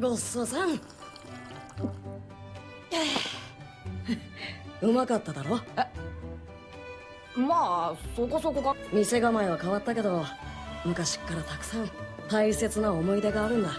ごっそうさん。うまかっただろ？まあそこそこか。店構えは変わったけど昔っからたくさん大切な思い出があるんだ。